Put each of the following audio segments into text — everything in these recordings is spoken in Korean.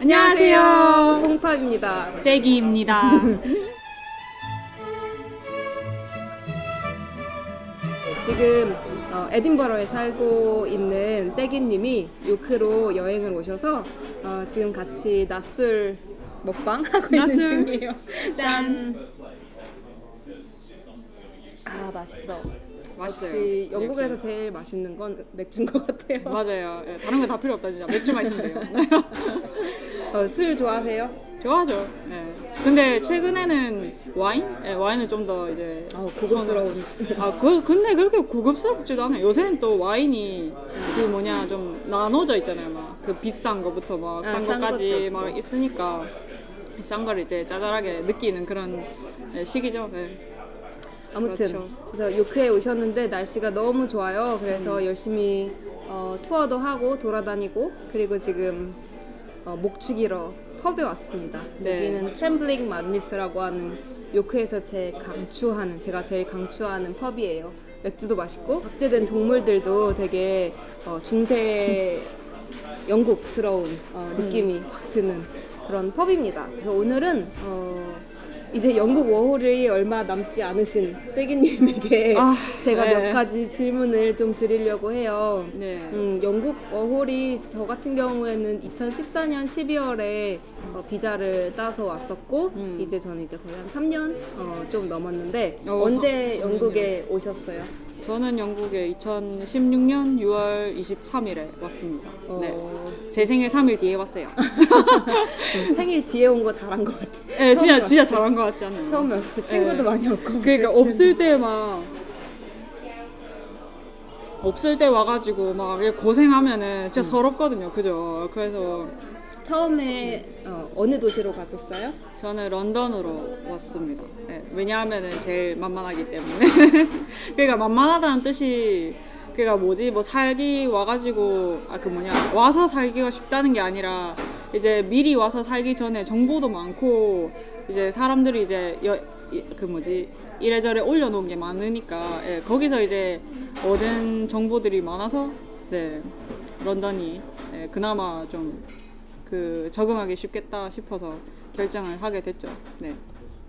안녕하세요. 홍팝입니다. 떼기입니다. 지금 어, 에딘버러에 살고 있는 떼기님이 요크로 여행을 오셔서 어, 지금 같이 낮술 먹방 하고 있는. 중이에요. 짠. 아 맛있어. 맛있어요. 역시 영국에서 역시. 제일 맛있는 건 맥주인 것 같아요. 맞아요. 예, 다른 거 다 필요 없다 진짜. 맥주만 있으면 돼요. 어, 술 좋아하세요? 좋아하죠. 예. 근데 최근에는 와인? 예, 와인은 좀더 이제 아 고급스러운. 아, 그, 근데 그렇게 고급스럽지도 않아요. 요새는 또 와인이 그 뭐냐 좀 나눠져 있잖아요. 막 그 비싼 거부터 막 아, 싼 거까지 막. 있으니까 싼 거를 이제 짜잘하게 느끼는 그런 예, 시기죠. 예. 아무튼 그렇죠. 그래서 요크에 오셨는데 날씨가 너무 좋아요. 그래서 음. 열심히 어, 투어도 하고 돌아다니고 그리고 지금 어, 목 죽이러 펍에 왔습니다. 네. 여기는 트램블링 madness라고 하는 요크에서 제일 강추하는 제가 제일 강추하는 펍이에요. 맥주도 맛있고 박제된 동물들도 되게 어, 중세 영국스러운 어, 음. 느낌이 확 드는 그런 펍입니다. 그래서 오늘은 어, 이제 영국 워홀이 얼마 남지 않으신 떼기님에게 아, 제가 네. 몇 가지 질문을 좀 드리려고 해요. 네. 음, 영국 워홀이 저 같은 경우에는 2014년 12월에 어, 비자를 따서 왔었고 음. 이제 저는 이제 거의 한 3년 어, 좀 넘었는데 어, 언제 사- 영국에 오셨어요? 저는 영국에 2016년 6월 23일에 왔습니다. 네. 어, 제 생일 3일 뒤에 왔어요. 생일 뒤에 온 거 잘한 것 같아. 네, 진짜 진짜 잘한 것 같지 않나요? 처음에 왔을 때 친구도 네. 많이 없고. 그러니까 없을 때 막 없을 때 와가지고 막 고생하면은 음. 진짜 서럽거든요. 그죠? 그래서 처음에 어, 어느 도시로 갔었어요? 저는 런던으로 왔습니다. 네, 왜냐하면은 제일 만만하기 때문에. 그러니까 만만하다는 뜻이 그러니까 뭐지 뭐 살기 와가지고 아 그 뭐냐 와서 살기가 쉽다는 게 아니라 이제 미리 와서 살기 전에 정보도 많고 이제 사람들이 이제 여, 이- 그 뭐지 이래저래 올려놓은 게 많으니까 예, 거기서 이제 얻은 정보들이 많아서 네 런던이 예, 그나마 좀 그 적응하기 쉽겠다 싶어서 결정을 하게 됐죠. 네.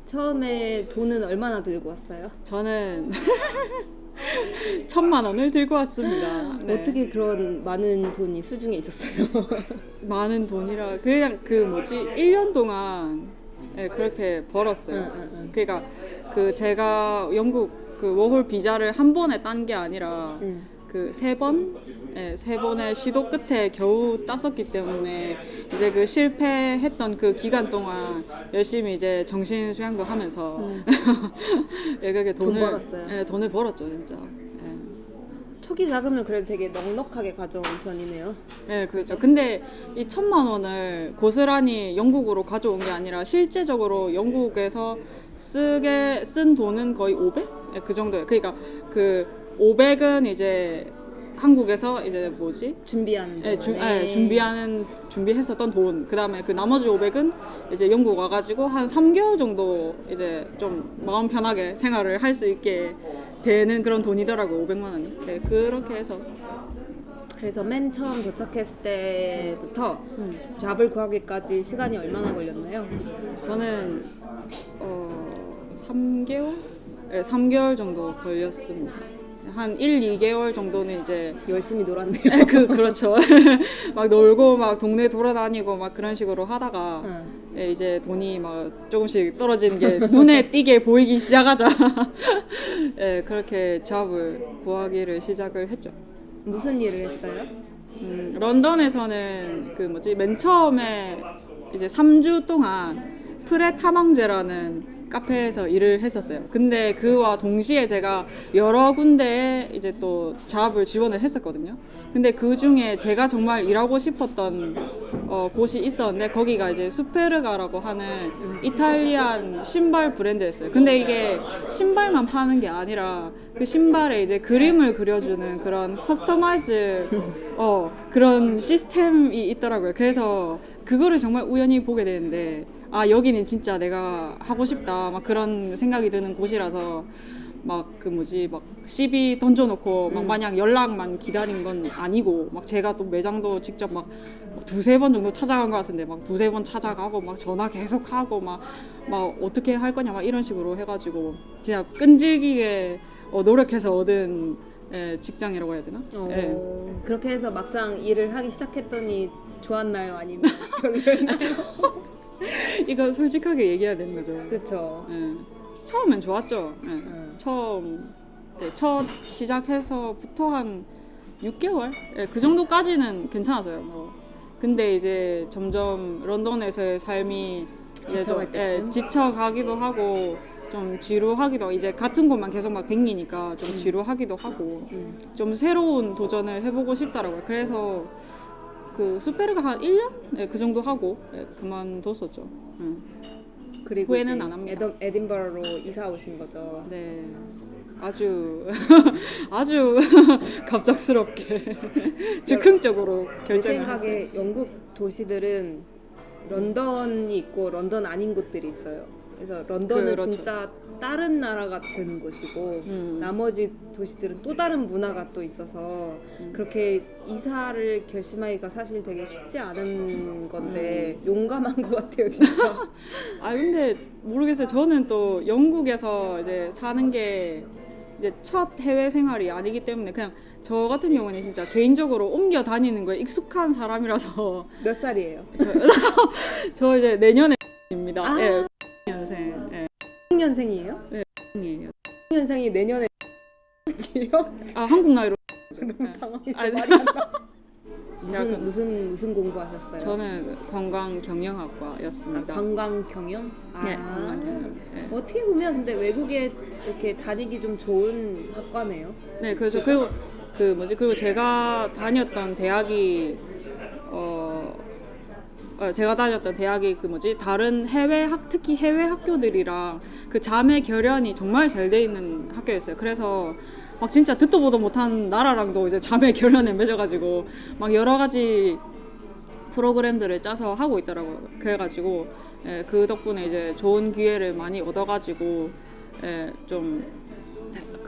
처음에 돈은 얼마나 들고 왔어요? 저는 천만 원을 들고 왔습니다. 네. 어떻게 그런 많은 돈이 수중에 있었어요? 많은 돈이라 그냥 그 뭐지 1년 동안 네, 그렇게 벌었어요. 응, 응, 응. 그러니까 그 제가 영국 그 워홀 비자를 한 번에 딴 게 아니라 응. 그 세 번, 예, 세 번의 시도 끝에 겨우 땄었기 때문에 이제 그 실패했던 그 기간 동안 열심히 이제 정신 수양도 하면서 음. 예, 그렇게 돈 돈을 벌었어요. 예, 돈을 벌었죠 진짜. 예. 초기 자금을 그래도 되게 넉넉하게 가져온 편이네요. 네, 그렇죠. 근데 이 천만 원을 고스란히 영국으로 가져온 게 아니라 실제적으로 영국에서 쓰게 쓴 돈은 거의 500? 네, 그 정도예요. 그러니까 그 500은 이제 한국에서 이제 뭐지? 준비하는 예, 주. 예, 준비하는 준비했었던 돈. 그다음에 그 나머지 500은 이제 영국 와 가지고 한 3개월 정도 이제 좀 마음 편하게 생활을 할 수 있게 되는 그런 돈이더라고 500만 원이. 네, 그렇게 해서 그래서 맨 처음 도착했을 때부터 음. 잡을 구하기까지 시간이 얼마나 걸렸나요? 저는 어 3개월? 네, 3개월 정도 걸렸습니다. 한 1, 2개월 정도는 이제 열심히 놀았네요. 그 그렇죠. 막 놀고 막 동네 돌아다니고 막 그런 식으로 하다가 응. 예, 이제 돈이 막 조금씩 떨어지는 게 눈에 띄게 보이기 시작하자. 예, 그렇게 잡을 구하기를 시작을 했죠. 무슨 일을 했어요? 음, 런던에서는 그 뭐지 맨 처음에 이제 3주 동안 Pret A Manger라는 카페에서 일을 했었어요. 근데 그와 동시에 제가 여러 군데에 이제 또 job을 지원을 했었거든요. 근데 그 중에 제가 정말 일하고 싶었던 어, 곳이 있었는데 거기가 이제 Superga라고 하는 Italian 신발 브랜드였어요. 근데 이게 신발만 파는 게 아니라 그 신발에 이제 그림을 그려주는 그런 customize 어, 그런 시스템이 있더라고요. 그래서 그거를 정말 우연히 보게 되는데 아 여기는 진짜 내가 하고 싶다 막 그런 생각이 드는 곳이라서 막 그 뭐지 막 시비 던져놓고 막 음. 마냥 연락만 기다린 건 아니고 막 제가 또 매장도 직접 막 두세 번 정도 찾아간 것 같은데 막 두세 번 찾아가고 막 전화 계속 하고 막 막 어떻게 할 거냐 막 이런 식으로 해가지고 진짜 끈질기게 어, 노력해서 얻은 예, 직장이라고 해야 되나? 어, 예. 그렇게 해서 막상 일을 하기 시작했더니 좋았나요? 아니면 별로였나요? 이거 솔직하게 얘기해야 되는 거죠. 그쵸. 예. 처음엔 좋았죠. 예. 음. 처음 네, 첫 시작해서부터 한 6개월 예, 그 정도까지는 괜찮았어요. 뭐. 근데 이제 점점 런던에서의 삶이 지쳐갈? 예, 지쳐가기도 하고 좀 지루하기도 이제 같은 곳만 계속 막 댕기니까 좀 지루하기도 하고 음. 좀 새로운 도전을 해보고 싶더라고요. 그래서 그 수페르가 한 1년? 예, 그 정도 하고 예, 그만뒀었죠. 음. 그리고 후회는 안 합니다. 에더, 에딘버러로 이사 오신 거죠. 네, 아주 아주 갑작스럽게 즉흥적으로 제 결정을 했어요. 생각에 영국 도시들은 런던이 있고 런던 아닌 곳들이 있어요. 그래서 런던은 그렇죠. 진짜 다른 나라 같은 곳이고 음. 나머지 도시들은 또 다른 문화가 또 있어서 음. 그렇게 이사를 결심하기가 사실 되게 쉽지 않은 건데 용감한 것 같아요, 진짜. 아 근데 모르겠어요. 저는 또 영국에서 이제 사는 게 이제 첫 해외 생활이 아니기 때문에 그냥 저 같은 경우는 진짜 개인적으로 옮겨 다니는 거에 익숙한 사람이라서 몇 살이에요? 저 이제 내년에 입니다. 아. 예, 년생. 예, 6년생이에요? 이에요. 6년생이 내년에 요아 한국 나이로. 당황해서 아니, 말이 안 나. 무슨 무슨 무슨 공부하셨어요? 저는 관광 아, 경영학과였습니다. 관광 경영? 네, 아. 관광 경영. 예. 어떻게 보면 근데 외국에 이렇게 다니기 좀 좋은 학과네요. 네, 그렇죠. 그리고 그 뭐지? 그리고 제가 다녔던 대학이 어, 어, 제가 다녔던 대학이 그 뭐지? 다른 해외 학 특히 해외 학교들이랑 그 자매 결연이 정말 잘 돼 있는 학교였어요. 그래서 막 진짜 듣도 보도 못한 나라랑도 이제 자매 결연을 맺어가지고 막 여러 가지 프로그램들을 짜서 하고 있더라고요. 그래가지고 예, 그 덕분에 이제 좋은 기회를 많이 얻어가지고 예, 좀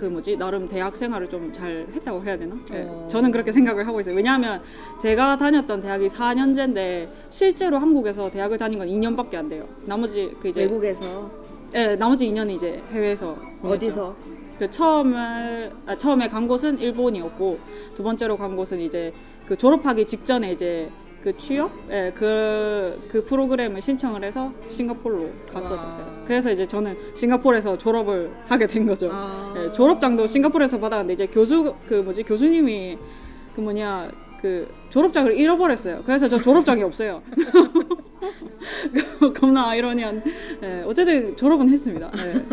그 뭐지 나름 대학 생활을 좀 잘 했다고 해야 되나? 예, 어. 저는 그렇게 생각을 하고 있어요. 왜냐하면 제가 다녔던 대학이 4년제인데 실제로 한국에서 대학을 다닌 건 2년밖에 안 돼요. 나머지 그 이제 외국에서 예, 나머지 2년이 이제 해외에서. 어디서? 그 처음에 아, 처음에 간 곳은 일본이었고 두 번째로 간 곳은 이제 그 졸업하기 직전에 이제 그 취업 예, 그, 그 프로그램을 신청을 해서 싱가포르로 와. 갔었어요. 그래서 이제 저는 싱가포르에서 졸업을 하게 된 거죠. 아. 예, 졸업장도 싱가포르에서 받았는데 이제 교수 그 뭐지 교수님이 그 뭐냐 그 졸업장을 잃어버렸어요. 그래서 저 졸업장이 없어요. 겁나 아이러니한. 예, 어쨌든 졸업은 했습니다. 예.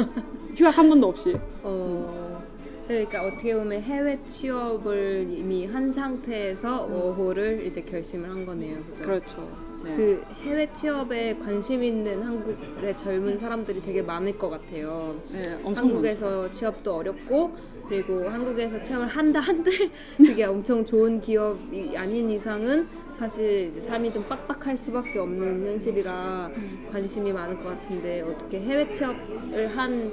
휴학 한 번도 없이. 어. 그러니까 어떻게 보면 해외 취업을 이미 한 상태에서 워홀을 이제 결심을 한 거네요. 그죠? 그렇죠. 네. 그 해외 취업에 관심 있는 한국의 젊은 사람들이 되게 많을 것 같아요. 네, 엄청 한국에서 취업도 어렵고 그리고 한국에서 취업을 한다 한들 그게 엄청 좋은 기업이 아닌 이상은 사실 이제 삶이 좀 빡빡할 수밖에 없는 현실이라 관심이 많을 것 같은데 어떻게 해외 취업을 한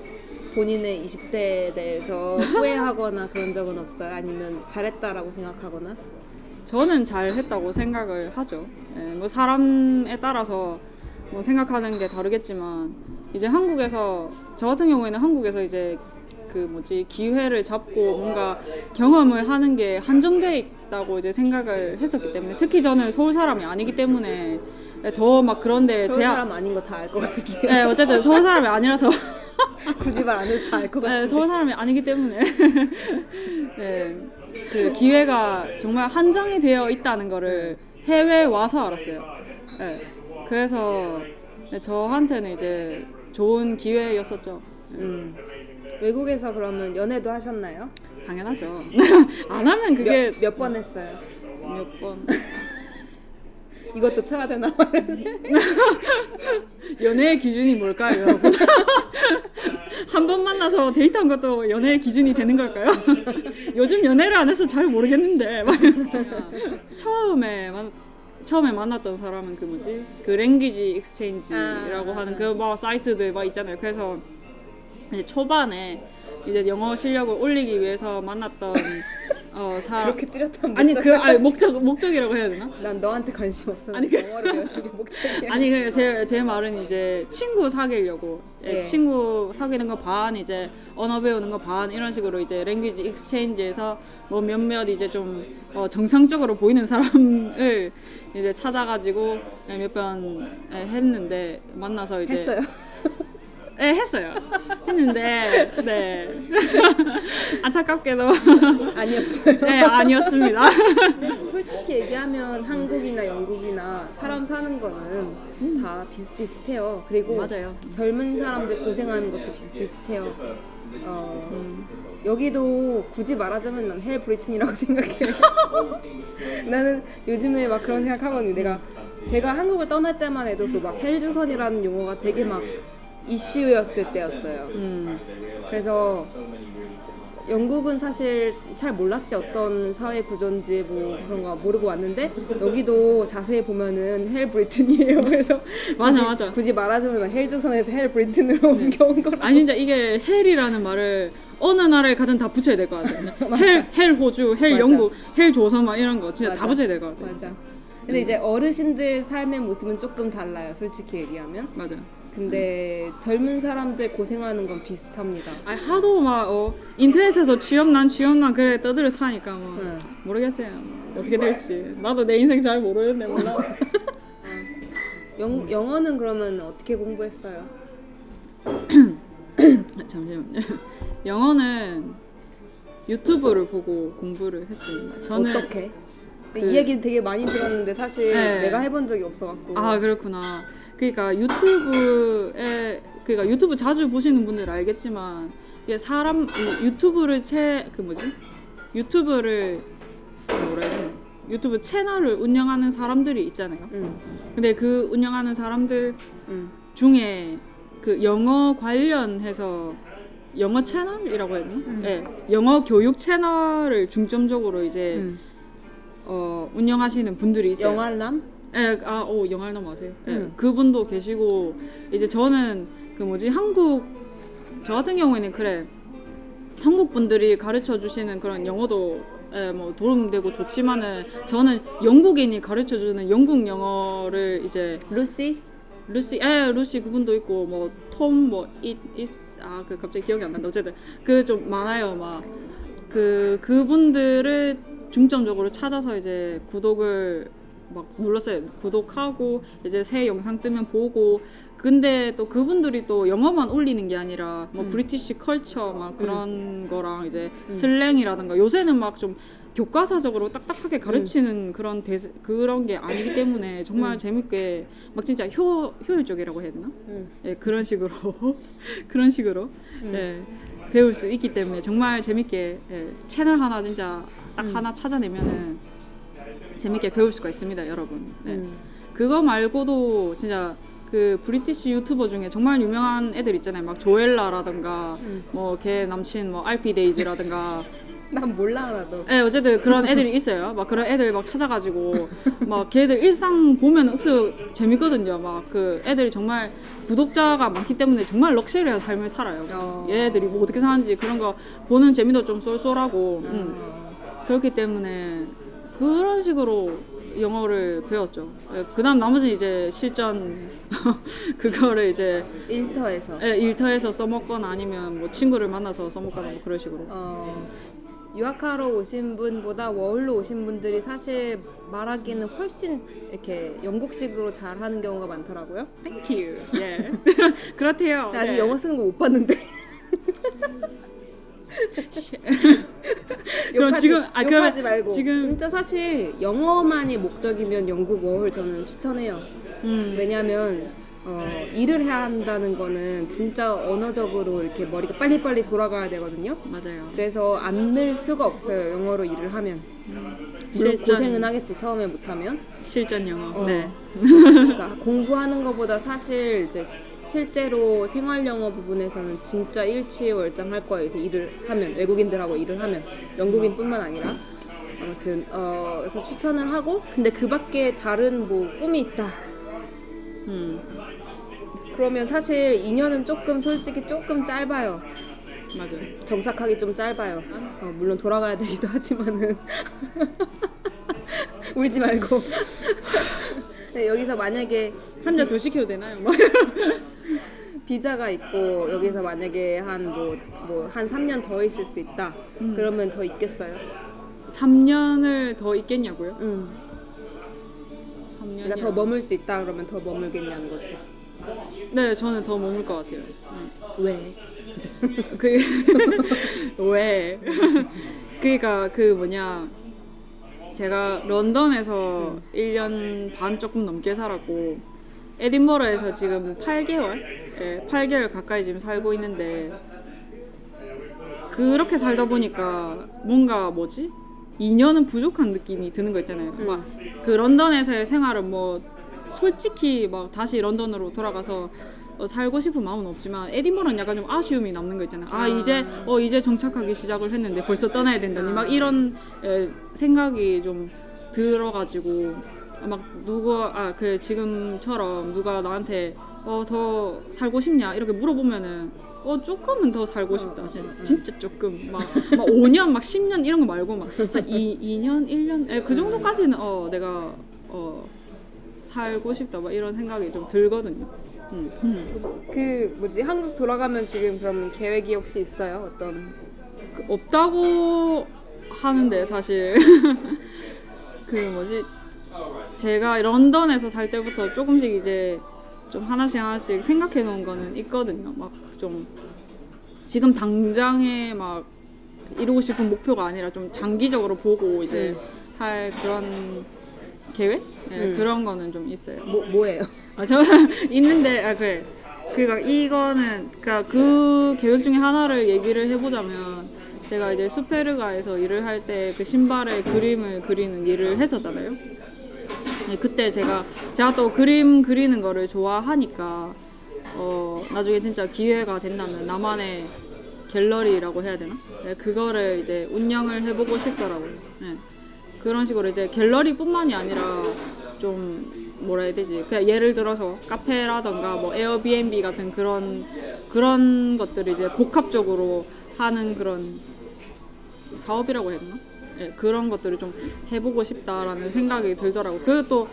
본인의 20대에 대해서 후회하거나 그런 적은 없어요? 아니면 잘했다라고 생각하거나? 저는 잘했다고 생각을 하죠. 예, 뭐 사람에 따라서 뭐 생각하는 게 다르겠지만 이제 한국에서 저 같은 경우에는 한국에서 이제 그 뭐지 기회를 잡고 뭔가 경험을 하는 게 한정돼 있다고 이제 생각을 했었기 때문에 특히 저는 서울 사람이 아니기 때문에 더 막 그런데 서울 제약 사람 아닌 거 다 알 것 같은데 네, 어쨌든 서울 사람이 아니라서 굳이 말 안 해도 다 알 것 같은데 네, 서울 사람이 아니기 때문에 네, 그 기회가 정말 한정이 되어 있다는 거를 해외에 와서 알았어요. 네, 그래서 네, 저한테는 이제 좋은 기회였었죠. 음. 외국에서 그러면 연애도 하셨나요? 당연하죠. 안 하면 그게 몇 번 했어요? 몇 번. 이것도 쳐야 되나? 연애의 기준이 뭘까요, 여러분? 한 번 만나서 데이트한 것도 연애의 기준이 되는 걸까요? 요즘 연애를 안 해서 잘 모르겠는데. 막 처음에 만 처음에 만났던 사람은 그 뭐지? 그 language exchange라고 아, 하는 아. 그뭐 사이트들 막 있잖아요. 그래서 이제 초반에 이제 영어 실력을 올리기 위해서 만났던 어 사람 그렇게 뚜렷한 아니 목적. 그 아니 목적 목적이라고 해야 되나? 난 너한테 관심 없어. 아니, 아니 그- 영어를 배우는 게 목적이야. 아니 그제제 말은 이제 친구 사귀려고 예, 예. 친구 사귀는 거 반 이제 언어 배우는 거 반 이런 식으로 이제 language exchange에서 뭐 몇몇 이제 좀 어, 정상적으로 보이는 사람을 이제 찾아가지고 몇 번 했는데 만나서 이제 했어요. 네 했어요 했는데 네 안타깝게도 아니었어요. 네 아니었습니다 솔직히 얘기하면 한국이나 영국이나 사람 사는 거는 다 비슷비슷해요. 그리고 맞아요 젊은 사람들 고생하는 것도 비슷비슷해요. 어, 음. 여기도 굳이 말하자면 난 hell Britain이라고 생각해. 나는 요즘에 막 그런 생각하거든요. 내가 제가 한국을 떠날 때만 해도 그 막 헬조선이라는 용어가 되게 막 이슈였을 때였어요. 음. 그래서 영국은 사실 잘 몰랐지 어떤 사회 구조인지 뭐 그런 거 모르고 왔는데 여기도 자세히 보면은 hell Britain이에요. 그래서 맞아, 굳이, 맞아. 굳이 말하자면 헬조선에서 hell Britain으로 옮겨온 거라. 아니 진짜 이게 hell이라는 말을 어느 나라에 가든 다 붙여야 될 것 같아요. hell, hell 호주, hell 맞아. 영국, 헬조선 막 이런 거 진짜 다 맞아. 붙여야 될 것 같아요. 맞아. 근데 이제 어르신들 삶의 모습은 조금 달라요. 솔직히 얘기하면. 맞아. 근데 젊은 사람들 고생하는 건 비슷합니다. 아니 하도 막 어, 인터넷에서 취업난 취업난 그래 떠들어 사니까 뭐 응. 모르겠어요. 어떻게 될지 나도 내 인생 잘 모르는데 몰라. 영, 영어는 그러면 어떻게 공부했어요? 아, 잠시만요. 영어는 유튜브를 보고 공부를 했습니다. 저는 어떻게? 그- 이 얘기는 되게 많이 들었는데 사실 네. 내가 해본 적이 없어갖고. 아 그렇구나. 그러니까 유튜브에 그러니까 유튜브 자주 보시는 분들 알겠지만 이게 사람 이 유튜브를 채 그 뭐지 유튜브를 뭐라 해야 되나 유튜브 채널을 운영하는 사람들이 있잖아요. 응, 근데 그 운영하는 사람들 응. 중에 그 영어 관련해서 영어 채널이라고 해야 되나? 음. 네, 영어 교육 채널을 중점적으로 이제 응. 어, 운영하시는 분들이 있어요. 영알람? 예, 아, 오, 영알남 아세요? 예, 응. 그분도 계시고 이제 저는 그 뭐지 한국 저 같은 경우에는 그래 한국 분들이 가르쳐 주시는 그런 영어도 예, 뭐 도움되고 좋지만은 저는 영국인이 가르쳐 주는 영국 영어를 이제 루시? 루시, 예, 루시 그분도 있고 뭐 뭐톰뭐이아그 갑자기 기억이 안 난다. 어쨌든 그 좀 많아요. 막 그 그분들을 중점적으로 찾아서 이제 구독을 막 눌렀어요. 구독하고 이제 새 영상 뜨면 보고. 근데 또 그분들이 또 영어만 올리는 게 아니라 뭐 음. 브리티시 컬처 막 그런 거랑 이제 슬랭이라든가 요새는 막 좀 교과서적으로 딱딱하게 가르치는 그런 대 그런 게 아니기 때문에 정말 음. 재밌게 막 진짜 효 효율적이라고 해야 되나? 응. 예, 그런 식으로 그런 식으로 음. 예, 배울 수 있기 때문에 정말 재밌게 예, 채널 하나 진짜 딱 음. 하나 찾아내면은 재밌게 배울 수가 있습니다, 여러분. 네. 응. 그거 말고도 진짜 그 브리티시 유튜버 중에 정말 유명한 애들 있잖아요. 막 조엘라라든가 음. 뭐걔 남친 뭐 알피 데이즈라든가 난 몰라 하나도. 예, 어쨌든 그런 애들이 있어요. 막 그런 애들 막 찾아가지고 막 걔들 일상 보면 억수 재밌거든요. 막 그 애들이 정말 구독자가 많기 때문에 정말 럭셔리한 삶을 살아요. 어. 얘들이 뭐 어떻게 사는지 그런 거 보는 재미도 좀 쏠쏠하고 음. 어. 그렇기 때문에 그런 식으로 영어를 배웠죠. 예, 그다음 나머지 이제 실전 그거를 이제 일터에서. 예, 일터에서 써먹거나 아니면 뭐 친구를 만나서 써먹거나 뭐 그런 식으로. 어, 유학하러 오신 분보다 워홀로 오신 분들이 사실 말하기는 훨씬 이렇게 영국식으로 잘하는 경우가 많더라고요. Thank you. 예. 그렇대요. 나 아직 네. 영어 쓰는 거 못 봤는데. 그럼 욕하지, 지금- 아, 욕하지 말고 지금- 진짜 사실 영어만이 목적이면 영국 워홀 저는 추천해요. 음. 왜냐하면 어, 일을 해야 한다는 거는 진짜 언어적으로 이렇게 머리가 빨리빨리 돌아가야 되거든요. 맞아요. 그래서 안 늘 수가 없어요. 영어로 일을 하면. 물론 실전. 고생은 하겠지 처음에 못하면. 실전 영어. 어. 네. 그러니까 공부하는 것보다 사실 이제 시- 실제로 생활 영어 부분에서는 진짜 일취월장 할 거예요. 이제 일을 하면 외국인들하고 일을 하면 영국인뿐만 아니라 아무튼 어 그래서 추천을 하고 근데 그 밖에 다른 뭐 꿈이 있다. 음. 그러면 사실 2년은 조금 솔직히 조금 짧아요. 맞아요. 정착하기 좀 짧아요. 어, 물론 돌아가야 되기도 하지만은 울지 말고 네, 여기서 만약에 한잔더 시켜도 되나요? 막 비자가 있고 여기서 만약에 한 뭐 뭐한 3년 더 있을 수 있다. 그러면 더 있겠어요? 3년을 더 있겠냐고요? 응. 3년. 그러니까 더 머물 수 있다 그러면 더 머물겠냐는 거지. 네, 저는 더 머물 것 같아요. 왜? 그 왜? 그러니까 그 뭐냐 제가 런던에서 1년 반 조금 넘게 살았고 에딘버러에서 지금 8개월, 예, 8개월 가까이 지금 살고 있는데 그렇게 살다 보니까 뭔가 뭐지? 2년은 부족한 느낌이 드는 거 있잖아요. 막그 런던에서의 생활은 뭐 솔직히 막 다시 런던으로 돌아가서 어, 살고 싶은 마음은 없지만 에딘버러는 약간 좀 아쉬움이 남는 거 있잖아요. 아, 아. 이제 어 이제 정착하기 시작을 했는데 벌써 떠나야 된다니 막 이런 에, 생각이 좀 들어가지고 막 누가 아 그 지금처럼 누가 나한테 어 더 살고 싶냐 이렇게 물어보면은 어 조금은 더 살고 싶다 진짜, 진짜 조금 막, 막 5년 막 10년 이런 거 말고 막 한 2, 2년 1년 에, 그 정도까지는 어 내가 어 살고 싶다 막 이런 생각이 좀 들거든요. 음. 음. 그 뭐지 한국 돌아가면 지금 그럼 계획이 혹시 있어요? 어떤? 그 없다고 하는데 사실 그 뭐지 제가 런던에서 살 때부터 조금씩 이제 좀 하나씩 하나씩 생각해 놓은 거는 있거든요. 막 좀 지금 당장에 막 이루고 싶은 목표가 아니라 좀 장기적으로 보고 이제 할 그런 계획 네, 음. 그런 거는 좀 있어요. 뭐 뭐예요? 아, 저 있는데 아 그래. 그니까 이거는 그니까 그 계획 중에 하나를 얘기를 해보자면 제가 이제 수페르가에서 일을 할 때 그 신발에 그림을 그리는 일을 했었잖아요. 네, 그때 제가 제가 또 그림 그리는 거를 좋아하니까 어 나중에 진짜 기회가 된다면 나만의 갤러리라고 해야 되나? 네, 그거를 이제 운영을 해보고 싶더라고요. 네. 그런 식으로 이제 갤러리뿐만이 아니라 좀 뭐라 해야 되지? 그냥 예를 들어서 카페라던가 뭐 에어비앤비 같은 그런 그런 것들을 이제 복합적으로 하는 그런 사업이라고 해야 되나? 예, 그런 것들을 좀 해보고 싶다라는 생각이 들더라고요. 그리고 또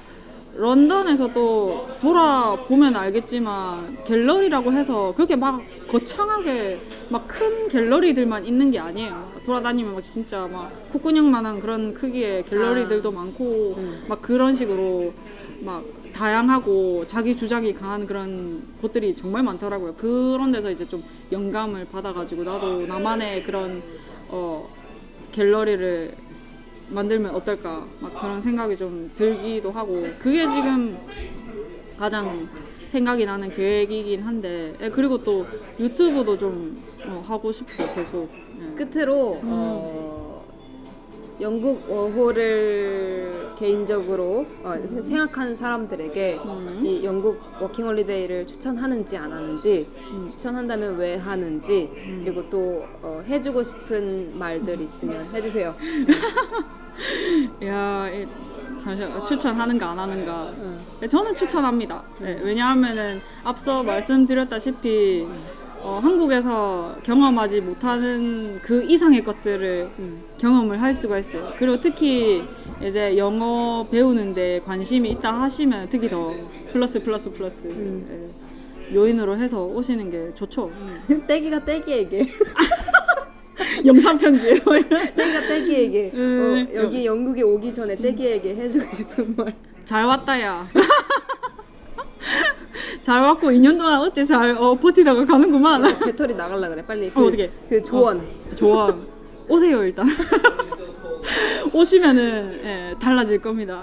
런던에서 또 돌아보면 알겠지만 갤러리라고 해서 그렇게 막 거창하게 막 큰 갤러리들만 있는 게 아니에요. 돌아다니면 막 진짜 막 콧구녕만한 그런 크기의 갤러리들도 많고 음. 막 그런 식으로 막 다양하고 자기 주장이 강한 그런 곳들이 정말 많더라고요. 그런 데서 이제 좀 영감을 받아가지고 나도 나만의 그런 어 갤러리를 만들면 어떨까? 막 그런 생각이 좀 들기도 하고. 그게 지금 가장 생각이 나는 계획이긴 한데 예, 그리고 또 유튜브도 좀 어, 하고 싶고 계속. 예. 끝으로 어, 영국 워홀을 개인적으로 어, 생각하는 사람들에게 음. 이 영국 워킹홀리데이를 추천하는지 안 하는지 추천한다면 왜 하는지 그리고 또 어, 해주고 싶은 말들 있으면 해주세요. 야, 이, 잠시만 추천하는가 안 하는가? 네, 저는 추천합니다. 네, 왜냐하면은 앞서 말씀드렸다시피 어, 한국에서 경험하지 못하는 그 이상의 것들을 경험을 할 수가 있어요. 그리고 특히 이제 영어 배우는데 관심이 있다 하시면 특히 더 플러스 플러스 플러스 예, 요인으로 해서 오시는 게 좋죠. 떼기가 떼기에게 영상 편지예요. 떼기가 떼기에게 음. 어, 여기 영국에 오기 전에 떼기에게 해주고 싶은 말. 잘 왔다야. 잘 왔고 2년 동안 어째 잘 어, 버티다가 가는구만. 배터리 나갈라 그래 빨리. 그, 어, 어떡해. 그 조언. 좋아. 오세요 일단. 오시면은 예, 달라질 겁니다.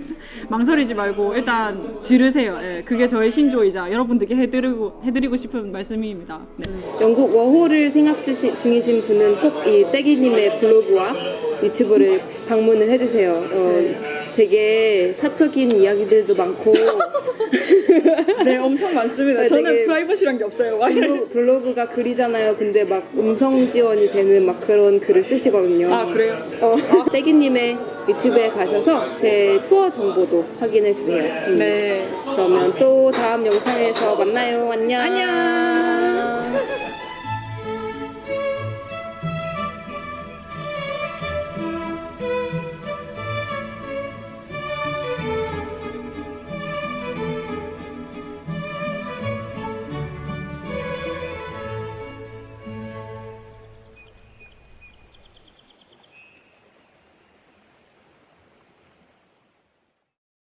망설이지 말고 일단 지르세요. 예, 그게 저의 신조이자 여러분들께 해드리고 해드리고 싶은 말씀입니다. 네. 영국 워홀을 생각 주시, 중이신 분은 꼭 이 떼기님의 블로그와 유튜브를 방문을 해주세요. 어, 되게 사적인 이야기들도 많고 네, 엄청 많습니다. 네, 저는 프라이버시란 게 없어요. 블로, 블로그 가 글이잖아요. 근데 막 음성 지원이 되는 막 그런 글을 쓰시거든요. 아 그래요? 어, 떼기님의 유튜브에 가셔서 제 투어 정보도 확인해 주세요. 음. 네. 그러면 또 다음 영상에서 만나요. 안녕. 안녕.